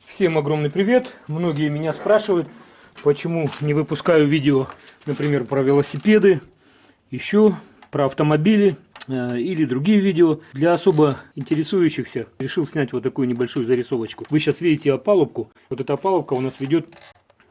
Всем огромный привет! Многие меня спрашивают, почему не выпускаю видео, например, про велосипеды, еще про автомобили э, или другие видео. Для особо интересующихся решил снять вот такую небольшую зарисовочку. Вы сейчас видите опалубку. Вот эта опалубка у нас ведет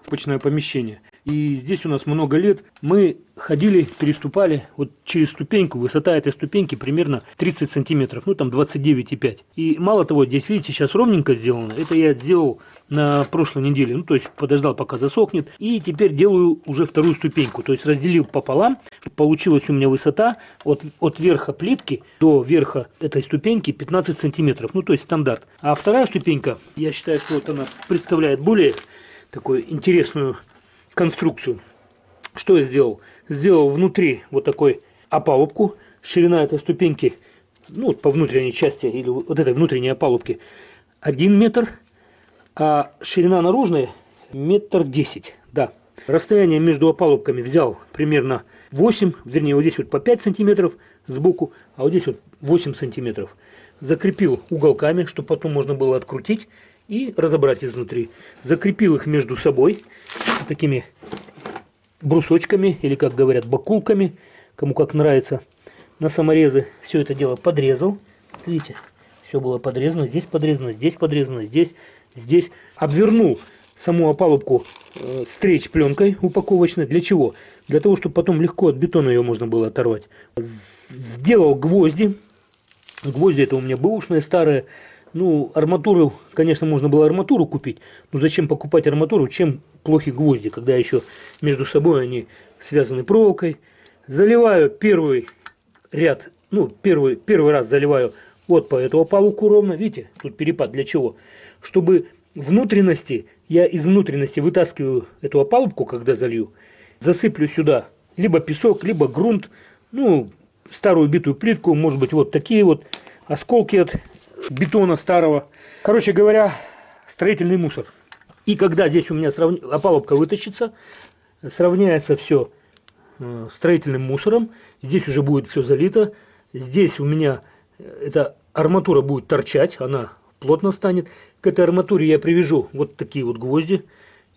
в почное помещение. И здесь у нас много лет мы ходили, переступали вот через ступеньку. Высота этой ступеньки примерно 30 сантиметров, ну там 29,5. И мало того, здесь, видите, сейчас ровненько сделано. Это я сделал на прошлой неделе. Ну, то есть подождал, пока засохнет. И теперь делаю уже вторую ступеньку. То есть разделил пополам. Получилась у меня высота от, от верха плитки до верха этой ступеньки 15 сантиметров. Ну, то есть стандарт. А вторая ступенька, я считаю, что вот она представляет более такую интересную конструкцию. Что я сделал? Сделал внутри вот такой опалубку. Ширина этой ступеньки, ну, по внутренней части, или вот этой внутренней опалубки, 1 метр, а ширина наружная метр десять. Да. Расстояние между опалубками взял примерно 8, вернее, вот здесь вот по 5 сантиметров сбоку, а вот здесь вот 8 сантиметров. Закрепил уголками, чтобы потом можно было открутить и разобрать изнутри. Закрепил их между собой такими брусочками или, как говорят, бакулками, кому как нравится, на саморезы. Все это дело подрезал. Видите, все было подрезано, здесь подрезано, здесь подрезано, здесь, здесь. Обвернул саму опалубку э, стрейч пленкой упаковочной. Для чего? Для того, чтобы потом легко от бетона ее можно было оторвать. Сделал гвозди. Гвозди это у меня бэушные старые. Ну, арматуру, конечно, можно было арматуру купить, но зачем покупать арматуру, чем плохи гвозди, когда еще между собой они связаны проволокой. Заливаю первый ряд, ну, первый, первый раз заливаю вот по этому опалубку ровно, видите, тут перепад для чего? Чтобы внутренности, я из внутренности вытаскиваю эту опалубку, когда залью, засыплю сюда либо песок, либо грунт, ну, старую битую плитку, может быть, вот такие вот осколки от бетона старого. Короче говоря, строительный мусор. И когда здесь у меня срав... опалубка вытащится, сравняется все э, строительным мусором, здесь уже будет все залито, здесь у меня э, эта арматура будет торчать, она плотно станет. К этой арматуре я привяжу вот такие вот гвозди,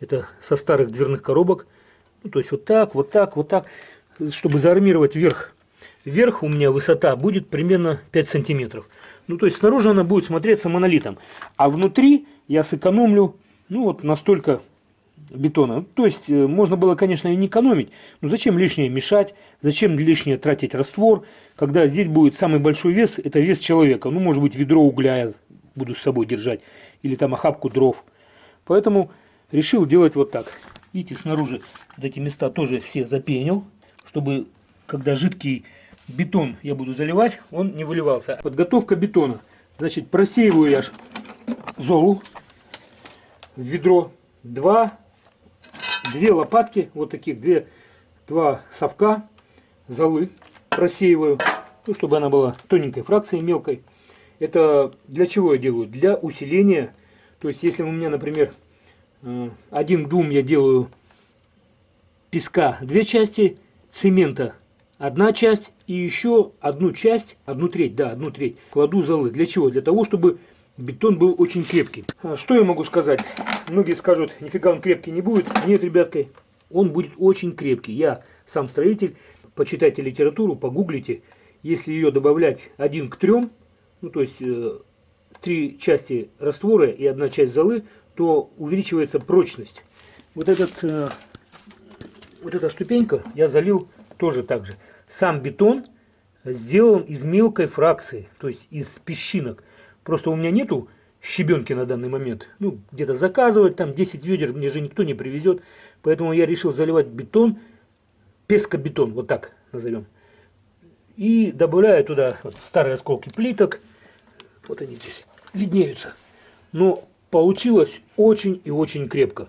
это со старых дверных коробок, ну, то есть вот так, вот так, вот так, чтобы заармировать верх. Вверх у меня высота будет примерно 5 сантиметров. Ну, то есть снаружи она будет смотреться монолитом. А внутри я сэкономлю, ну, вот настолько бетона. То есть, э, можно было, конечно, и не экономить, но зачем лишнее мешать, зачем лишнее тратить раствор, когда здесь будет самый большой вес, это вес человека. Ну, может быть, ведро угля я буду с собой держать, или там охапку дров. Поэтому решил делать вот так. Видите, снаружи вот эти места тоже все запенил, чтобы, когда жидкий бетон я буду заливать, он не выливался. Подготовка бетона. Значит, просеиваю я золу в ведро. Два, две лопатки, вот таких, две, два совка золы просеиваю, ну, чтобы она была тоненькой фракцией, мелкой. Это для чего я делаю? Для усиления. То есть, если у меня, например, э, один дум я делаю песка две части, цемента одна часть и еще одну часть, одну треть, да, одну треть кладу золы. Для чего? Для того, чтобы бетон был очень крепкий. А что я могу сказать? Многие скажут, нифига он крепкий не будет. Нет, ребятки, он будет очень крепкий. Я сам строитель, почитайте литературу, погуглите. Если ее добавлять один к трем, ну то есть э, три части раствора и одна часть золы, то увеличивается прочность. Вот, этот, э, вот эта ступенька я залил тоже так же. Сам бетон сделан из мелкой фракции, то есть из песчинок. Просто у меня нету щебенки на данный момент. Ну, где-то заказывать, там 10 ведер мне же никто не привезет. Поэтому я решил заливать бетон, пескобетон, вот так назовем. И добавляю туда вот старые осколки плиток. Вот они здесь виднеются. Но получилось очень и очень крепко.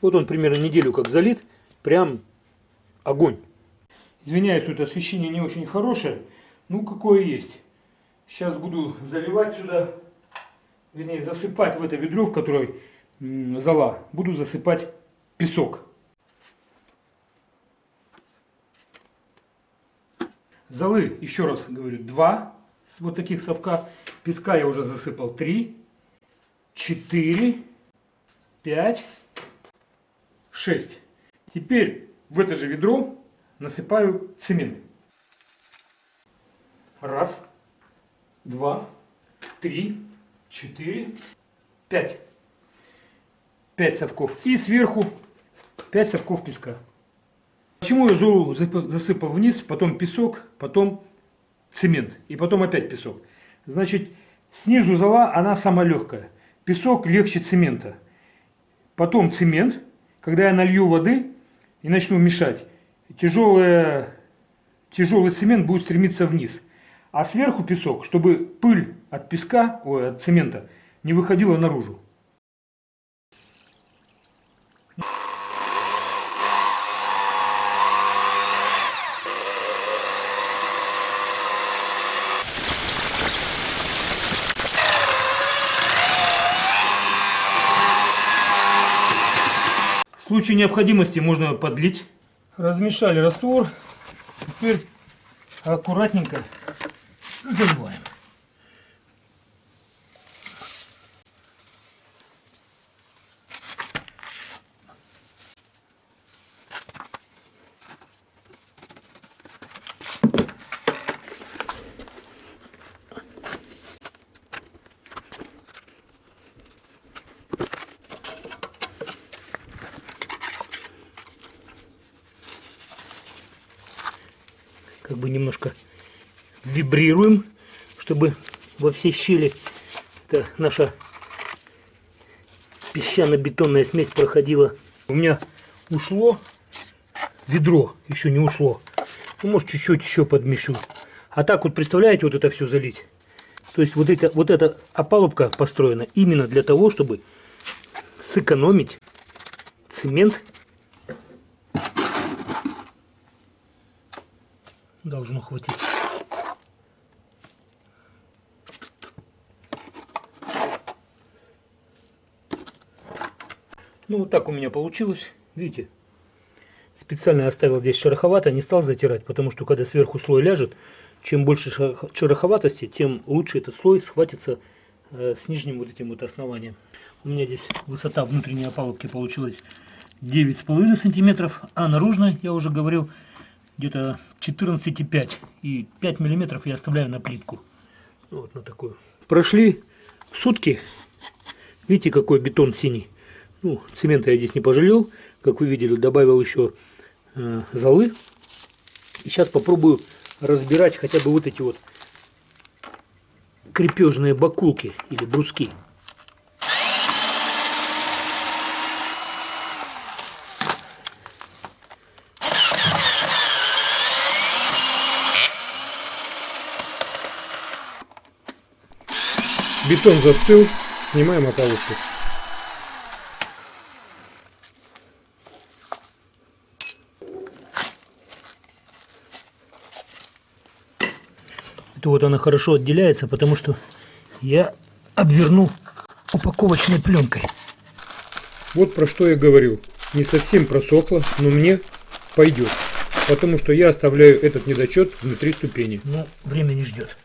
Вот он примерно неделю как залит. Прям огонь. Извиняюсь, тут освещение не очень хорошее. Ну, какое есть. Сейчас буду заливать сюда, вернее, засыпать в это ведро, в которое зала, буду засыпать песок. Золы, еще раз говорю, два вот таких совка. Песка я уже засыпал три. четыре, пять, шесть. Теперь в это же ведро насыпаю цемент. Раз, два, три, четыре, пять. Пять совков. И сверху пять совков песка. Почему я золу засыпал вниз, потом песок, потом цемент и потом опять песок? Значит, снизу зола, она самая легкая. Песок легче цемента. Потом цемент. Когда я налью воды и начну мешать, тяжелый, тяжелый цемент будет стремиться вниз. А сверху песок, чтобы пыль от песка, ой, от цемента не выходила наружу. В случае необходимости можно подлить. Размешали раствор. Теперь аккуратненько заливаем. как бы немножко вибрируем, чтобы во все щели это наша песчано-бетонная смесь проходила. У меня ушло ведро, еще не ушло. Ну, может, чуть-чуть еще подмешу. А так вот, представляете, вот это все залить. То есть вот, это, вот эта опалубка построена именно для того, чтобы сэкономить цемент должно хватить. Ну, вот так у меня получилось. Видите? Специально оставил здесь шероховато, не стал затирать, потому что когда сверху слой ляжет, чем больше шероховатости, тем лучше этот слой схватится э, с нижним вот этим вот основанием. У меня здесь высота внутренней опалубки получилась 9,5 сантиметров, а наружная, я уже говорил, где-то 14,5 и 5 миллиметров я оставляю на плитку. Вот на такую. Прошли сутки. Видите, какой бетон синий. Ну, цемента я здесь не пожалел. Как вы видели, добавил еще э, золы. И сейчас попробую разбирать хотя бы вот эти вот крепежные бакулки или бруски. Бетон застыл, снимаем ополоску. Это вот она хорошо отделяется, потому что я обвернул упаковочной пленкой. Вот про что я говорил. Не совсем просохло, но мне пойдет. Потому что я оставляю этот недочет внутри ступени. Ну, время не ждет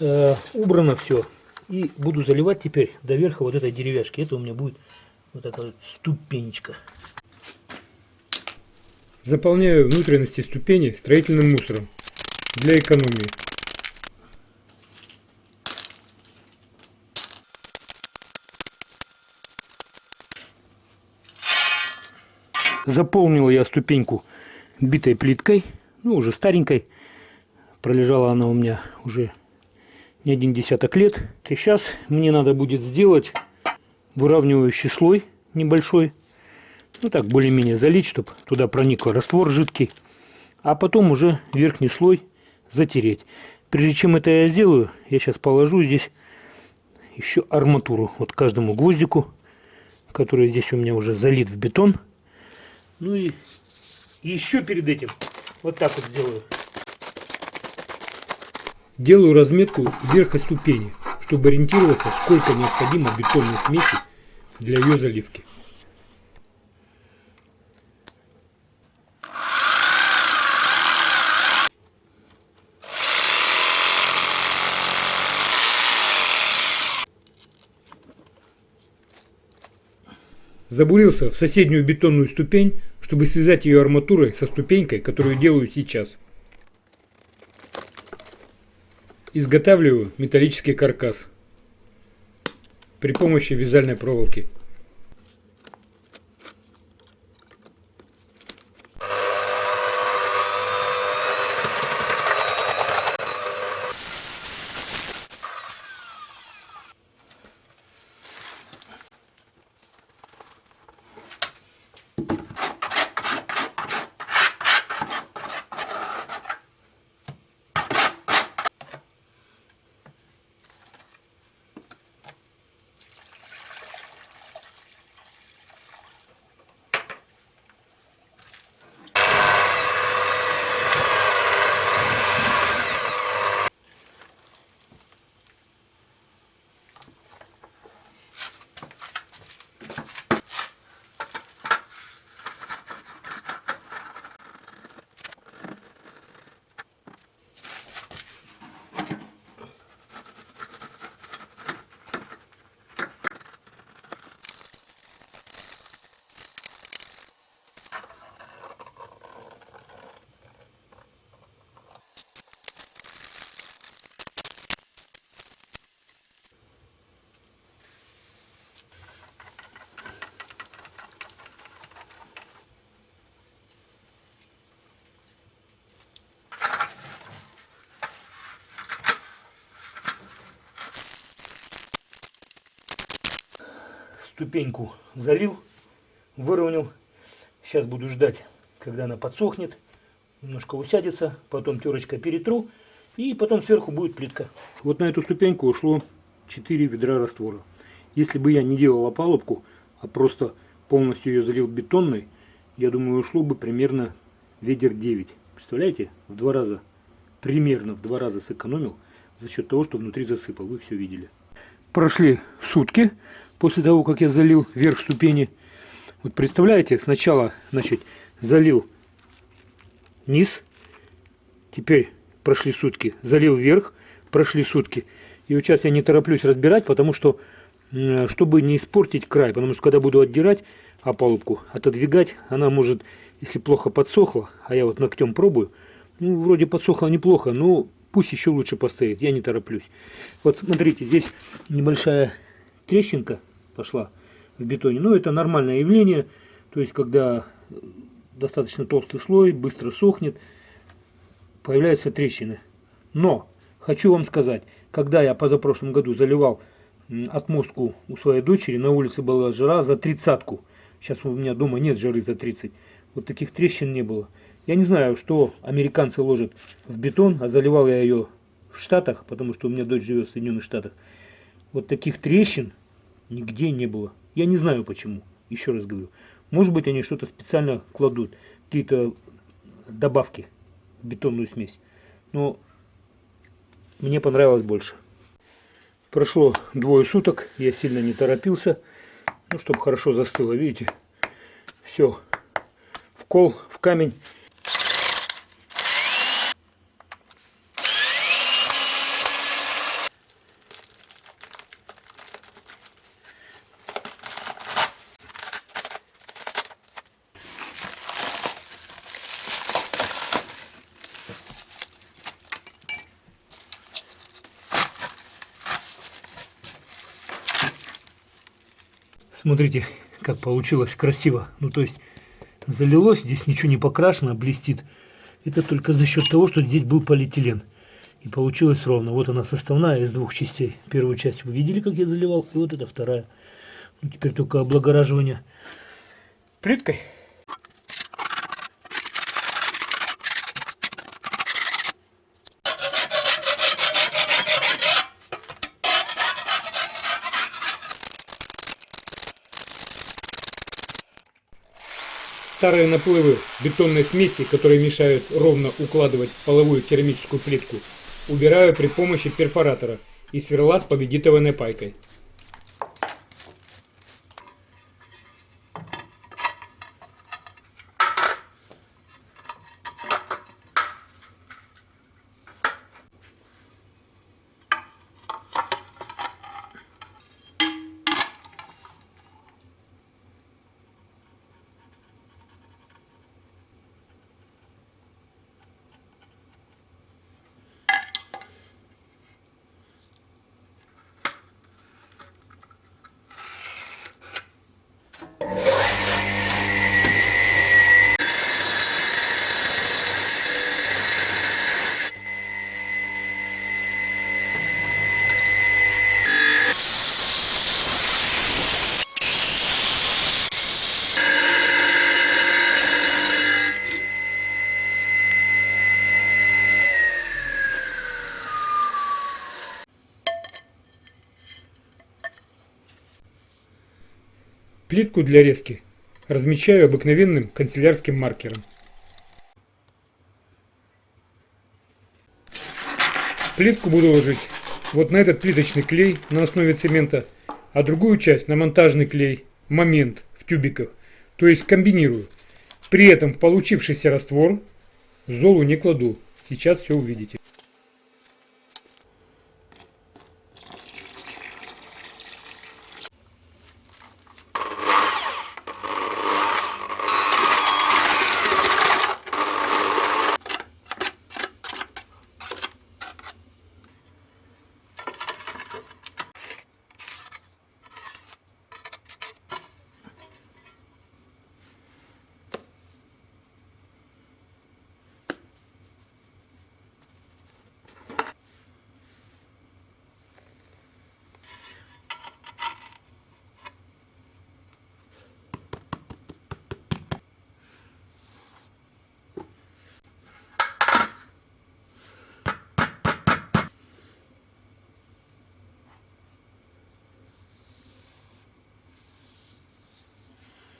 э, убрано все. И буду заливать теперь до верха вот этой деревяшки. Это у меня будет вот эта вот ступенечка. Заполняю внутренности ступени строительным мусором для экономии. Заполнил я ступеньку битой плиткой, ну уже старенькой. Пролежала она у меня уже не один десяток лет. Сейчас мне надо будет сделать выравнивающий слой небольшой. Ну так, более-менее залить, чтобы туда проник раствор жидкий. А потом уже верхний слой затереть. Прежде чем это я сделаю, я сейчас положу здесь еще арматуру. Вот каждому гвоздику, который здесь у меня уже залит в бетон. Ну и еще перед этим вот так вот сделаю. Делаю разметку верха ступени, чтобы ориентироваться, сколько необходимо бетонной смеси для ее заливки. Забурился в соседнюю бетонную ступень, чтобы связать ее арматурой со ступенькой, которую делаю сейчас. Изготавливаю металлический каркас при помощи вязальной проволоки. Ступеньку залил, выровнял. Сейчас буду ждать, когда она подсохнет, немножко усядется, потом терочкой перетру, и потом сверху будет плитка. Вот на эту ступеньку ушло 4 ведра раствора. Если бы я не делал опалубку, а просто полностью ее залил бетонной, я думаю, ушло бы примерно ведер 9. Представляете? В два раза, примерно в два раза сэкономил за счет того, что внутри засыпал. Вы все видели. Прошли сутки после того, как я залил верх ступени. Вот представляете, сначала, значит, залил низ, теперь прошли сутки, залил вверх, прошли сутки. И вот сейчас я не тороплюсь разбирать, потому что, чтобы не испортить край, потому что когда буду отдирать опалубку, отодвигать, она может, если плохо подсохла, а я вот ногтем пробую, ну, вроде подсохла неплохо, но пусть еще лучше постоит, я не тороплюсь. Вот смотрите, здесь небольшая трещинка, пошла в бетоне. Но это нормальное явление, то есть когда достаточно толстый слой, быстро сохнет, появляются трещины. Но хочу вам сказать, когда я позапрошлом году заливал отмостку у своей дочери, на улице была жара за тридцатку. Сейчас у меня дома нет жары за 30. Вот таких трещин не было. Я не знаю, что американцы ложат в бетон, а заливал я ее в Штатах, потому что у меня дочь живет в Соединенных Штатах. Вот таких трещин нигде не было. Я не знаю почему, еще раз говорю. Может быть, они что-то специально кладут, какие-то добавки в бетонную смесь. Но мне понравилось больше. Прошло двое суток, я сильно не торопился, ну, чтобы хорошо застыло, видите. Все, в кол, в камень. Смотрите, как получилось красиво. Ну, то есть, залилось, здесь ничего не покрашено, блестит. Это только за счет того, что здесь был полиэтилен. И получилось ровно. Вот она составная из двух частей. Первую часть вы видели, как я заливал, и вот эта вторая. Ну, теперь только облагораживание плиткой. Старые наплывы бетонной смеси, которые мешают ровно укладывать половую керамическую плитку, убираю при помощи перфоратора и сверла с победитованной пайкой. Плитку для резки размечаю обыкновенным канцелярским маркером. Плитку буду ложить вот на этот плиточный клей на основе цемента, а другую часть на монтажный клей, момент в тюбиках, то есть комбинирую. При этом в получившийся раствор золу не кладу. Сейчас все увидите.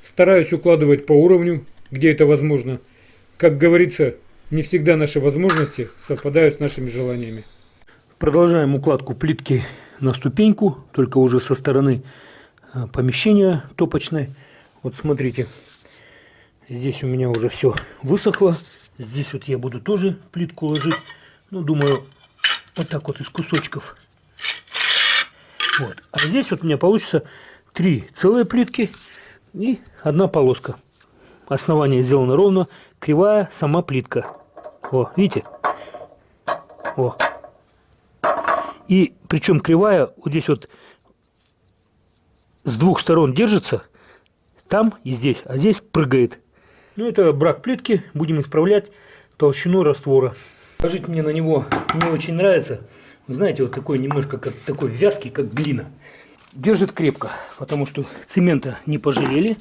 Стараюсь укладывать по уровню, где это возможно. Как говорится, не всегда наши возможности совпадают с нашими желаниями. Продолжаем укладку плитки на ступеньку, только уже со стороны э, помещения топочной. Вот смотрите, здесь у меня уже все высохло. Здесь вот я буду тоже плитку ложить. Ну, думаю, вот так вот из кусочков. Вот. А здесь вот у меня получится три целые плитки и одна полоска. Основание сделано ровно, кривая сама плитка. О, видите? О. И причем кривая вот здесь вот с двух сторон держится, там и здесь, а здесь прыгает. Ну это брак плитки, будем исправлять толщину раствора. Положить мне на него не очень нравится. Вы знаете, вот такой немножко как такой вязкий, как глина держит крепко, потому что цемента не пожалели.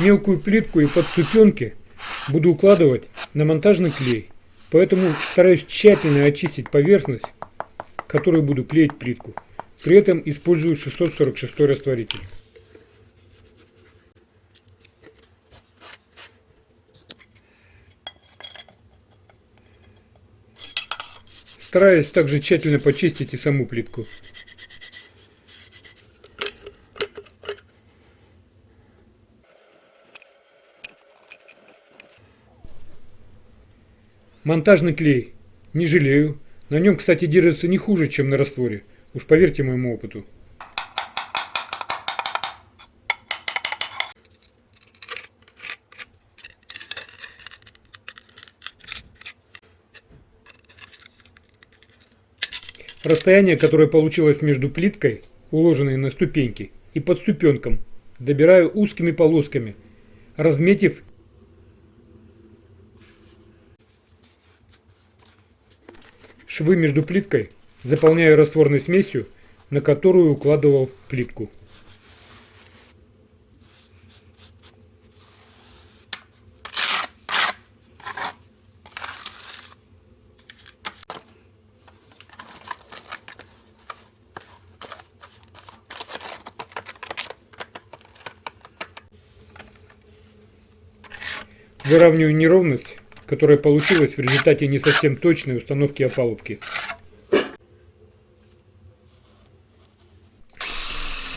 Мелкую плитку и подступенки буду укладывать на монтажный клей. Поэтому стараюсь тщательно очистить поверхность, которую буду клеить плитку. При этом использую 646 растворитель. Стараюсь также тщательно почистить и саму плитку. Монтажный клей. Не жалею. На нем, кстати, держится не хуже, чем на растворе. Уж поверьте моему опыту. Расстояние, которое получилось между плиткой, уложенной на ступеньки, и подступенком, добираю узкими полосками, разметив Швы между плиткой заполняю растворной смесью, на которую укладывал плитку. Выравниваю неровность которая получилась в результате не совсем точной установки опалубки.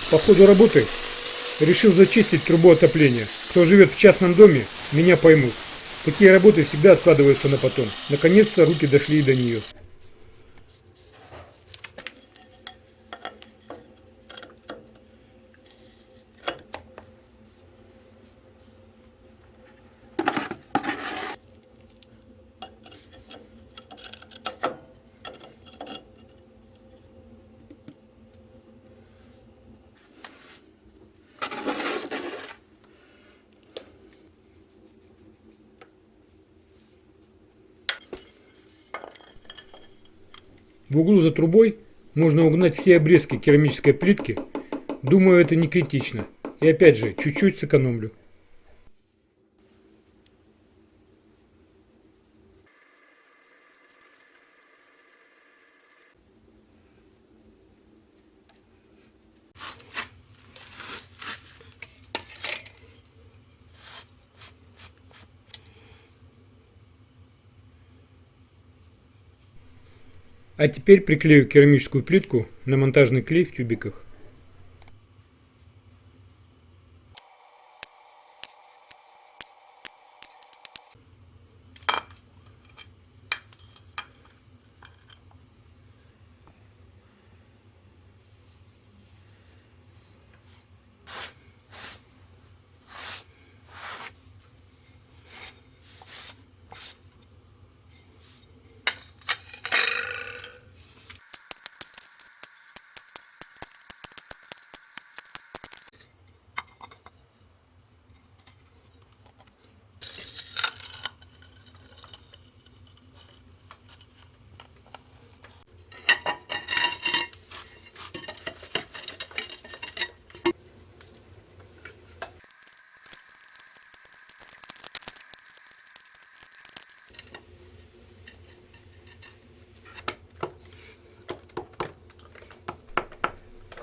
По ходу работы решил зачистить трубу отопления. Кто живет в частном доме, меня поймут. Такие работы всегда откладываются на потом. Наконец-то руки дошли и до нее. В углу за трубой можно угнать все обрезки керамической плитки. Думаю, это не критично. И опять же, чуть-чуть сэкономлю. А теперь приклею керамическую плитку на монтажный клей в тюбиках.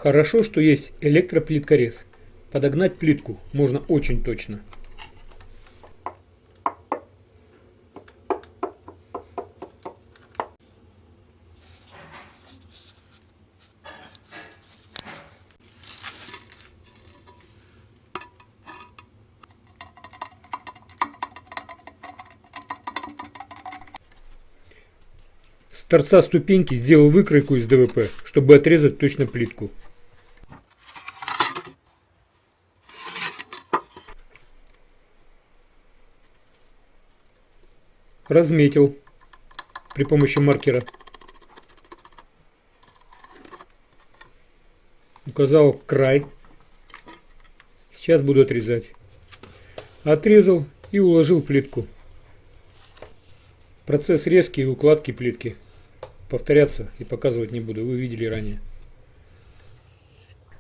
Хорошо, что есть электроплиткорез. Подогнать плитку можно очень точно. С торца ступеньки сделал выкройку из ДВП, чтобы отрезать точно плитку. Разметил при помощи маркера. Указал край. Сейчас буду отрезать. Отрезал и уложил плитку. Процесс резки и укладки плитки. Повторяться и показывать не буду, вы видели ранее.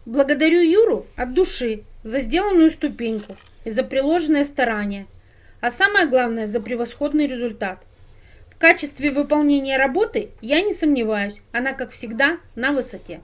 Благодарю Юру от души за сделанную ступеньку и за приложенное старание, а самое главное за превосходный результат. В качестве выполнения работы я не сомневаюсь, она как всегда на высоте.